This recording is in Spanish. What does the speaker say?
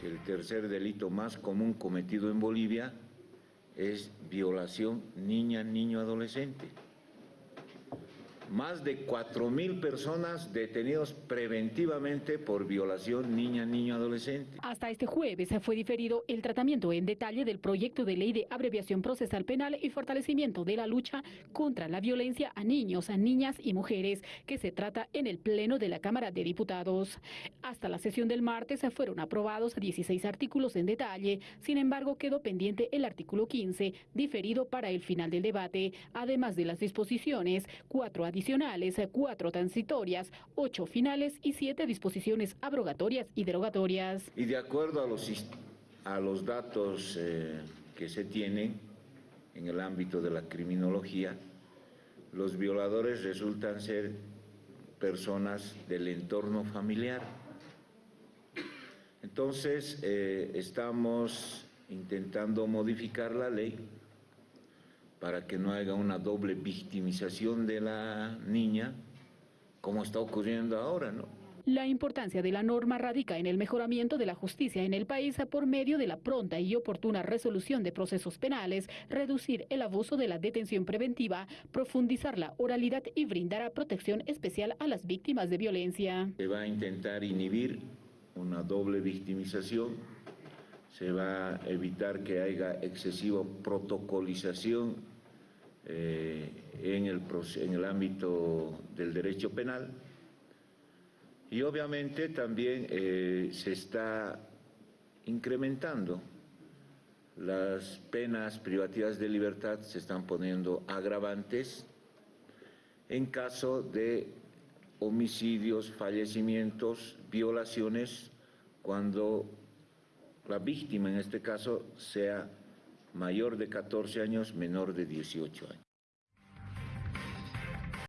que el tercer delito más común cometido en Bolivia es violación niña, niño, adolescente. Más de 4.000 personas detenidos preventivamente por violación niña, niño, adolescente. Hasta este jueves fue diferido el tratamiento en detalle del proyecto de ley de abreviación procesal penal y fortalecimiento de la lucha contra la violencia a niños, a niñas y mujeres, que se trata en el Pleno de la Cámara de Diputados. Hasta la sesión del martes fueron aprobados 16 artículos en detalle, sin embargo quedó pendiente el artículo 15, diferido para el final del debate, además de las disposiciones, cuatro adicionales adicionales, cuatro transitorias, ocho finales y siete disposiciones abrogatorias y derogatorias. Y de acuerdo a los, a los datos eh, que se tienen en el ámbito de la criminología, los violadores resultan ser personas del entorno familiar. Entonces, eh, estamos intentando modificar la ley para que no haya una doble victimización de la niña, como está ocurriendo ahora, ¿no? La importancia de la norma radica en el mejoramiento de la justicia en el país por medio de la pronta y oportuna resolución de procesos penales, reducir el abuso de la detención preventiva, profundizar la oralidad y brindar protección especial a las víctimas de violencia. Se va a intentar inhibir una doble victimización, se va a evitar que haya excesiva protocolización eh, en, el, en el ámbito del derecho penal. Y obviamente también eh, se está incrementando las penas privativas de libertad, se están poniendo agravantes en caso de homicidios, fallecimientos, violaciones, cuando la víctima en este caso sea mayor de 14 años, menor de 18 años.